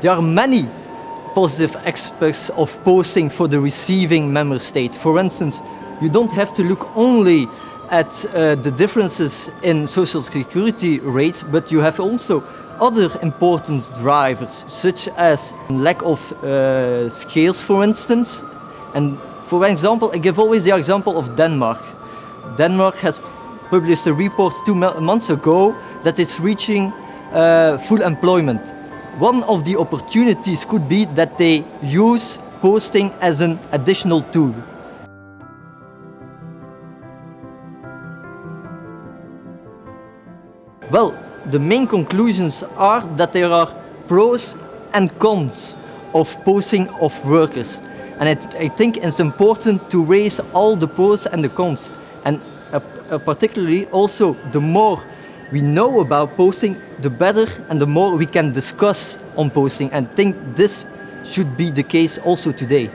there are many positive aspects of posting for the receiving member state. For instance, you don't have to look only at uh, the differences in social security rates, but you have also other important drivers, such as lack of uh, skills, for instance. And for example, I give always the example of Denmark. Denmark has published a report two months ago that it's reaching uh, full employment. One of the opportunities could be that they use posting as an additional tool. Well, the main conclusions are that there are pros and cons of posting of workers. And I, think it's important to raise all the pros and the cons. And uh, uh, particularly also the more we know about posting, the better and the more we can discuss on posting. And think this should be the case also today.